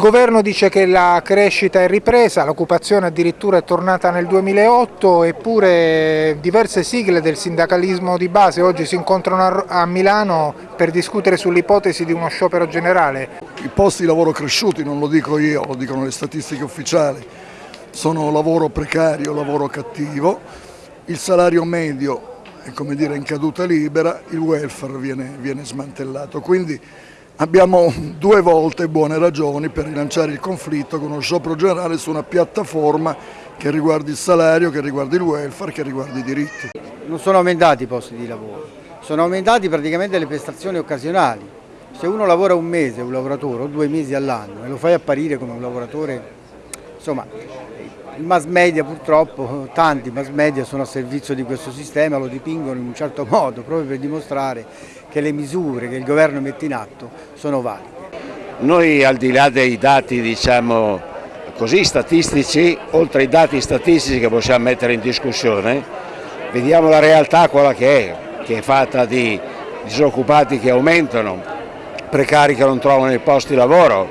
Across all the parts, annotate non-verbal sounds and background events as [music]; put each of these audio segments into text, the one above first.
Governo dice che la crescita è ripresa, l'occupazione addirittura è tornata nel 2008 eppure diverse sigle del sindacalismo di base oggi si incontrano a Milano per discutere sull'ipotesi di uno sciopero generale. I posti di lavoro cresciuti, non lo dico io, lo dicono le statistiche ufficiali, sono lavoro precario, lavoro cattivo, il salario medio è come dire in caduta libera, il welfare viene, viene smantellato. Quindi Abbiamo due volte buone ragioni per rilanciare il conflitto con uno sciopero generale su una piattaforma che riguardi il salario, che riguardi il welfare, che riguardi i diritti. Non sono aumentati i posti di lavoro, sono aumentati praticamente le prestazioni occasionali. Se uno lavora un mese, un lavoratore, o due mesi all'anno e lo fai apparire come un lavoratore, insomma, il mass media purtroppo, tanti mass media sono a servizio di questo sistema, lo dipingono in un certo [laughs] modo proprio per dimostrare che le misure che il governo mette in atto sono valide. Noi al di là dei dati diciamo così statistici, oltre ai dati statistici che possiamo mettere in discussione, vediamo la realtà quella che è, che è fatta di disoccupati che aumentano, precari che non trovano i posti di lavoro,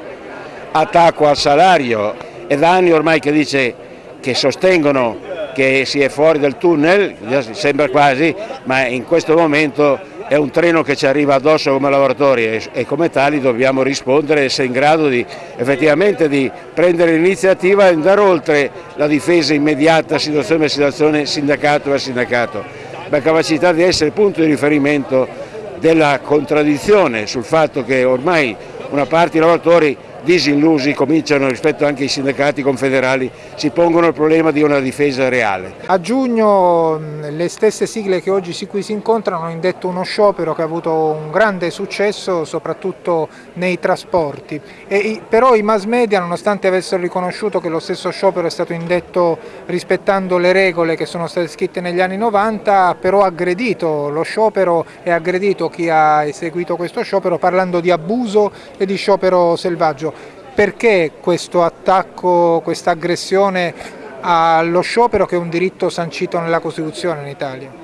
attacco al salario, è da anni ormai che dice che sostengono che si è fuori dal tunnel, sembra quasi, ma in questo momento è un treno che ci arriva addosso come lavoratori e, come tali dobbiamo rispondere e essere in grado di effettivamente di prendere l'iniziativa e andare oltre la difesa immediata situazione per situazione, sindacato per sindacato, la capacità di essere punto di riferimento della contraddizione sul fatto che ormai una parte dei lavoratori disillusi cominciano rispetto anche ai sindacati confederali, si pongono il problema di una difesa reale. A giugno le stesse sigle che oggi qui si incontrano hanno indetto uno sciopero che ha avuto un grande successo soprattutto nei trasporti, e, però i mass media nonostante avessero riconosciuto che lo stesso sciopero è stato indetto rispettando le regole che sono state scritte negli anni 90, però ha aggredito lo sciopero e ha aggredito chi ha eseguito questo sciopero parlando di abuso e di sciopero selvaggio perché questo attacco, questa aggressione allo sciopero che è un diritto sancito nella Costituzione in Italia?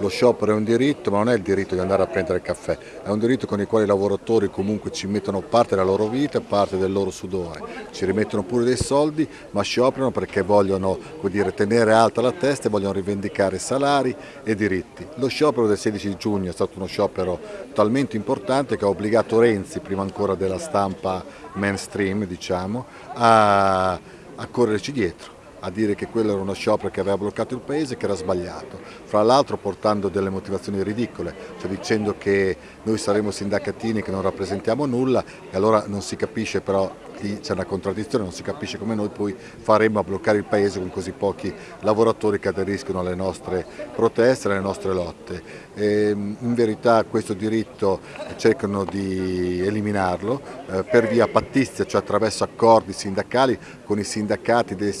Lo sciopero è un diritto, ma non è il diritto di andare a prendere il caffè, è un diritto con il quale i lavoratori comunque ci mettono parte della loro vita parte del loro sudore, ci rimettono pure dei soldi, ma scioperano perché vogliono dire, tenere alta la testa e vogliono rivendicare salari e diritti. Lo sciopero del 16 giugno è stato uno sciopero talmente importante che ha obbligato Renzi, prima ancora della stampa mainstream, diciamo, a, a correrci dietro a dire che quello era uno sciopero che aveva bloccato il paese che era sbagliato, fra l'altro portando delle motivazioni ridicole, cioè dicendo che noi saremo sindacatini che non rappresentiamo nulla e allora non si capisce però c'è una contraddizione, non si capisce come noi poi faremo a bloccare il paese con così pochi lavoratori che aderiscono alle nostre proteste, alle nostre lotte. E in verità questo diritto cercano di eliminarlo eh, per via pattizia, cioè attraverso accordi sindacali con i sindacati del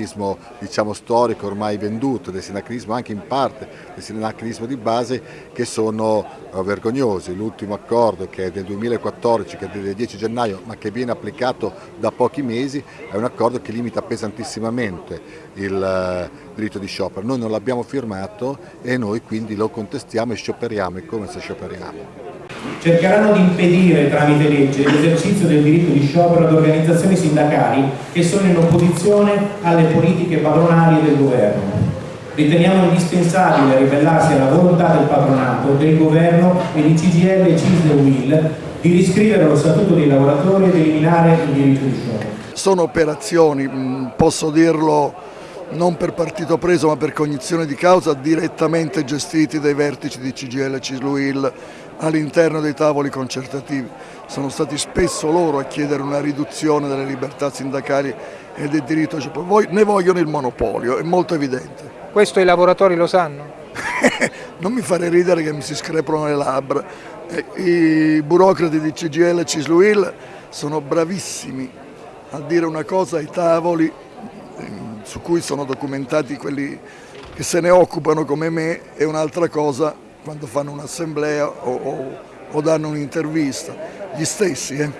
sindacalismo diciamo, storico ormai venduto, del sindacalismo anche in parte, del sindacalismo di base che sono eh, vergognosi. L'ultimo accordo che è del 2014, che è del 10 gennaio ma che viene applicato da pochi mesi, è un accordo che limita pesantissimamente il eh, diritto di sciopero. Noi non l'abbiamo firmato e noi quindi lo contestiamo e scioperiamo, è come se scioperiamo. Cercheranno di impedire tramite legge l'esercizio del diritto di sciopero ad organizzazioni sindacali che sono in opposizione alle politiche padronali del governo. Riteniamo indispensabile ribellarsi alla volontà del patronato, del governo e di CGL, CISL e UIL di riscrivere lo statuto dei lavoratori ed eliminare il diritto di sciopero. Sono operazioni, posso dirlo non per partito preso ma per cognizione di causa, direttamente gestiti dai vertici di CGL e Cisluil all'interno dei tavoli concertativi. Sono stati spesso loro a chiedere una riduzione delle libertà sindacali e del diritto. Ne vogliono il monopolio, è molto evidente. Questo i lavoratori lo sanno? [laughs] non mi fare ridere che mi si screpano le labbra. I burocrati di CGL e Cisluil sono bravissimi a dire una cosa ai tavoli su cui sono documentati quelli che se ne occupano come me e un'altra cosa quando fanno un'assemblea o, o, o, danno un'intervista, gli stessi. Eh?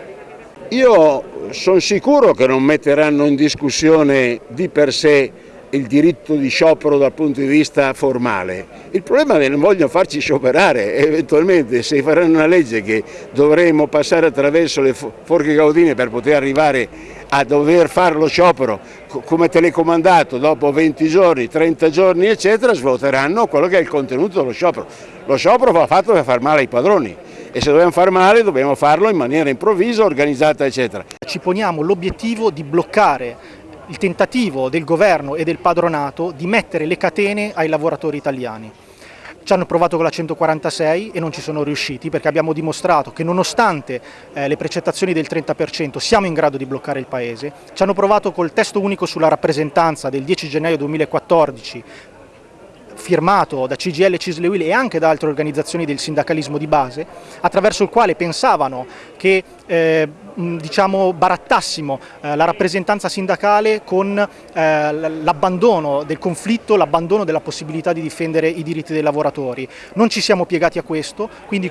Io sono sicuro che non metteranno in discussione di per sé il diritto di sciopero dal punto di vista formale. Il problema è che non vogliono farci scioperare, [laughs] eventualmente se faranno una legge che dovremo passare attraverso le forche gaudine per poter arrivare a dover fare lo sciopero come telecomandato dopo 20 giorni, 30 giorni eccetera, svuoteranno quello che è il contenuto dello sciopero. Lo sciopero va fatto per far male ai padroni e se dobbiamo far male dobbiamo farlo in maniera improvvisa, organizzata eccetera. Ci poniamo l'obiettivo di bloccare il tentativo del governo e del padronato di mettere le catene ai lavoratori italiani. Ci hanno provato con la 146 e non ci sono riusciti perché abbiamo dimostrato che nonostante eh, le precettazioni del 30% siamo in grado di bloccare il Paese. Ci hanno provato col testo unico sulla rappresentanza del 10 gennaio 2014 firmato da CGL, Cisle Will e anche da altre organizzazioni del sindacalismo di base, attraverso il quale pensavano che eh, diciamo, barattassimo eh, la rappresentanza sindacale con eh, l'abbandono del conflitto, l'abbandono della possibilità di difendere i diritti dei lavoratori. Non ci siamo piegati a questo, quindi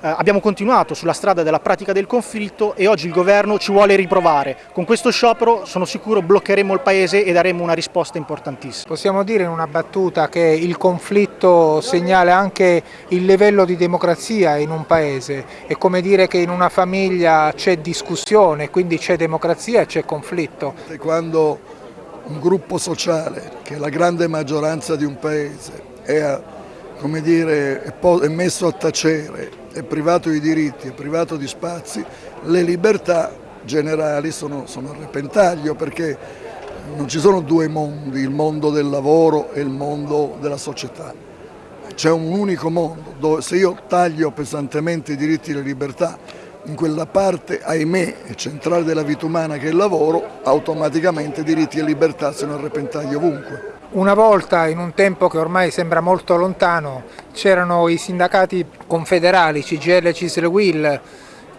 abbiamo continuato sulla strada della pratica del conflitto e oggi il governo ci vuole riprovare. Con questo sciopero sono sicuro bloccheremo il Paese e daremo una risposta importantissima. Possiamo dire in una battuta che il conflitto segnala anche il livello di democrazia in un Paese, è come dire che in una famiglia c'è discussione, quindi c'è democrazia e c'è conflitto. Quando un gruppo sociale, che è la grande maggioranza di un paese, è, dire, è messo a tacere, è privato di diritti, è privato di spazi, le libertà generali sono, sono a repentaglio perché non ci sono due mondi, il mondo del lavoro e il mondo della società. C'è un unico mondo dove se io taglio pesantemente i diritti e le libertà in quella parte, ahimè, centrale della vita umana che è il lavoro, automaticamente diritti e libertà sono a repentaglio ovunque. Una volta, in un tempo che ormai sembra molto lontano, c'erano i sindacati confederali, CGL Cisle Will,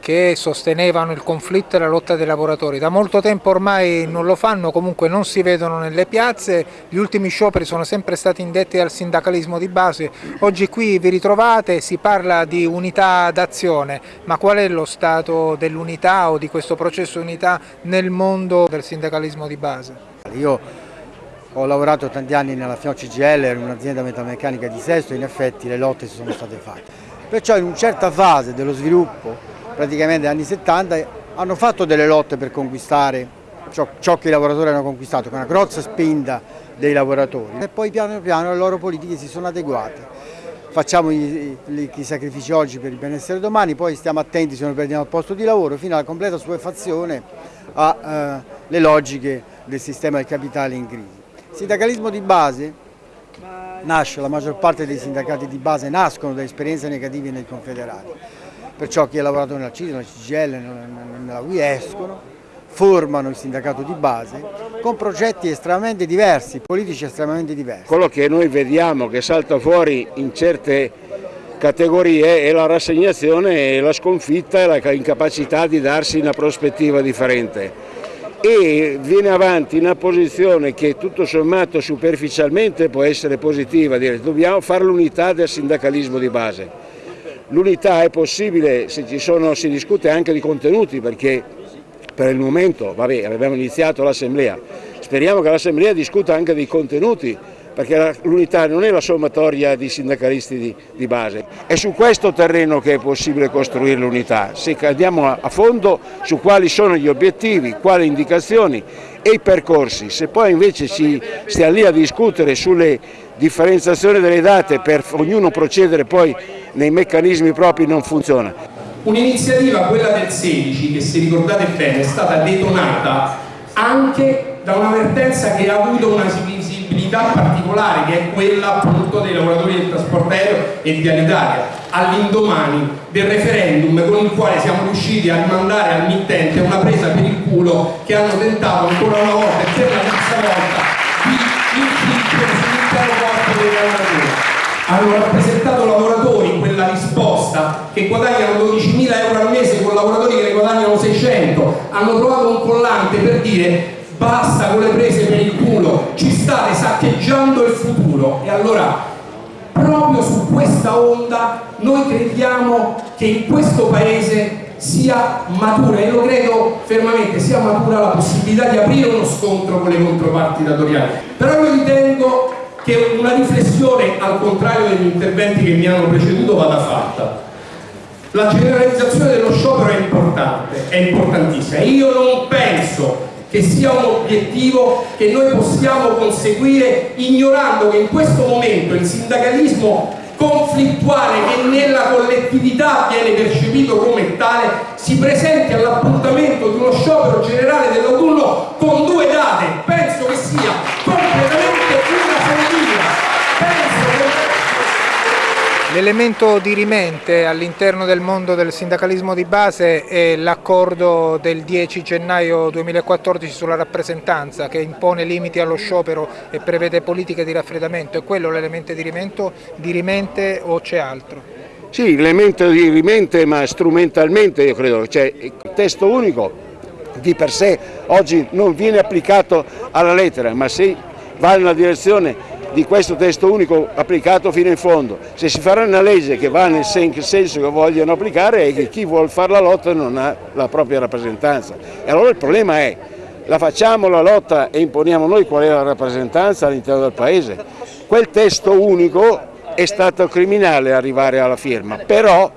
che sostenevano il conflitto e la lotta dei lavoratori. Da molto tempo ormai non lo fanno, comunque non si vedono nelle piazze, gli ultimi scioperi sono sempre stati indetti dal sindacalismo di base. Oggi qui vi ritrovate, si parla di unità d'azione, ma qual è lo stato dell'unità o di questo processo unità nel mondo del sindacalismo di base? Io ho lavorato tanti anni nella FIO CGL, in un'azienda metalmeccanica di Sesto e in effetti le lotte si sono state fatte. Perciò in una certa fase dello sviluppo praticamente anni 70, hanno fatto delle lotte per conquistare ciò, ciò che i lavoratori hanno conquistato, con una grossa spinta dei lavoratori e poi piano piano le loro politiche si sono adeguate. Facciamo i, i, i sacrifici oggi per il benessere domani, poi stiamo attenti se non perdiamo il posto di lavoro fino alla completa suefazione alle eh, logiche del sistema del capitale in crisi. Il sindacalismo di base nasce, la maggior parte dei sindacati di base nascono da esperienze negative nei confederati perciò chi ha lavorato nella CISL, nella CGL, nella UI escono, formano il sindacato di base con progetti estremamente diversi, politici estremamente diversi. Quello che noi vediamo che salta fuori in certe categorie è la rassegnazione la sconfitta e la incapacità di darsi una prospettiva differente e viene avanti una posizione che tutto sommato superficialmente può essere positiva, dire dobbiamo fare l'unità del sindacalismo di base L'unità è possibile se ci sono, si discute anche di contenuti perché per il momento, vabbè, abbiamo iniziato l'assemblea, speriamo che l'assemblea discuta anche dei contenuti perché l'unità non è la sommatoria di sindacalisti di, di, base, è su questo terreno che è possibile costruire l'unità, se andiamo a, a fondo su quali sono gli obiettivi, quali indicazioni e i percorsi, se poi invece ci stiamo lì a discutere sulle differenziazioni delle date per ognuno procedere poi nei meccanismi propri non funziona. Un'iniziativa, quella del 16, che se ricordate bene è stata detonata anche da un'avvertenza che ha avuto una visibilità particolare che è quella appunto dei lavoratori del trasporto aereo e di Alitalia all'indomani del referendum con il quale siamo riusciti a rimandare al mittente una presa per il culo che hanno tentato ancora una volta e per la terza volta di infliggere sull'intero hanno rappresentato lavoratori in quella risposta che guadagnano 12.000 euro al mese con lavoratori che ne guadagnano 600 hanno trovato un collante per dire basta con le prese per il culo, ci state saccheggiando il futuro. E allora proprio su questa onda noi crediamo che in questo paese sia matura e lo credo fermamente sia matura la possibilità di aprire uno scontro con le controparti datoriali. Però io ritengo che una riflessione al contrario degli interventi che mi hanno preceduto vada fatta. La generalizzazione dello sciopero è importante, è importantissima. Io non penso che sia un obiettivo che noi possiamo conseguire ignorando che in questo momento il sindacalismo conflittuale che nella collettività viene percepito come tale si presenti all'appuntamento di uno sciopero generale dell'autunno con due date. Penso che sia completamente una L'elemento dirimente all'interno del mondo del sindacalismo di base è l'accordo del 10 gennaio 2014 sulla rappresentanza che impone limiti allo sciopero e prevede politiche di raffreddamento. È quello l'elemento dirimente o c'è altro? Sì, l'elemento dirimente ma strumentalmente io credo, cioè il testo unico di per sé oggi non viene applicato alla lettera ma se va nella direzione di questo testo unico applicato fino in fondo. Se si farà una legge che va nel senso che vogliono applicare è che chi vuole fare la lotta non ha la propria rappresentanza. E allora il problema è, la facciamo la lotta e imponiamo noi qual è la rappresentanza all'interno del Paese. Quel testo unico è stato criminale arrivare alla firma, però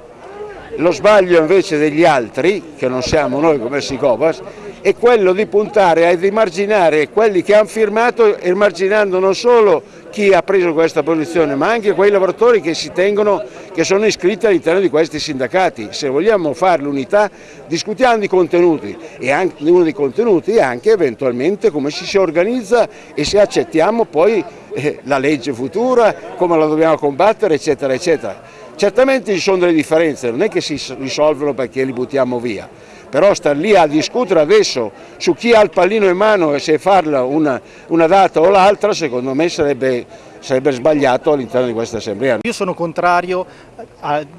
lo sbaglio invece degli altri, che non siamo noi come Sicopas, è quello di puntare a emarginare quelli che hanno firmato, emarginando non solo chi ha preso questa posizione, ma anche quei lavoratori che si tengono, che sono iscritti all'interno di questi sindacati. Se vogliamo fare l'unità, discutiamo di contenuti e anche, uno dei contenuti è anche eventualmente come ci si organizza e se accettiamo poi eh, la legge futura, come la dobbiamo combattere, eccetera, eccetera. Certamente ci sono delle differenze, non è che si risolvono perché li buttiamo via però star lì a discutere adesso su chi ha il pallino in mano e se farla una, una data o l'altra secondo me sarebbe, sarebbe sbagliato all'interno di questa assemblea. Io sono contrario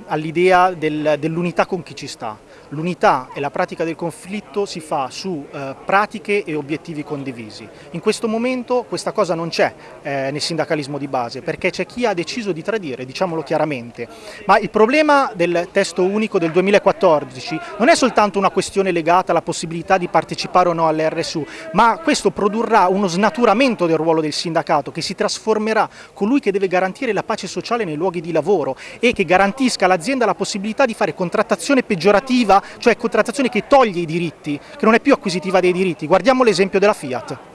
all'idea del, dell'unità con chi ci sta L'unità e la pratica del conflitto si fa su eh, pratiche e obiettivi condivisi. In questo momento questa cosa non c'è eh, nel sindacalismo di base perché c'è chi ha deciso di tradire, diciamolo chiaramente. Ma il problema del testo unico del 2014 non è soltanto una questione legata alla possibilità di partecipare o no all'RSU, ma questo produrrà uno snaturamento del ruolo del sindacato che si trasformerà colui che deve garantire la pace sociale nei luoghi di lavoro e che garantisca all'azienda la possibilità di fare contrattazione peggiorativa cioè contrattazione che toglie i diritti, che non è più acquisitiva dei diritti. Guardiamo l'esempio della Fiat.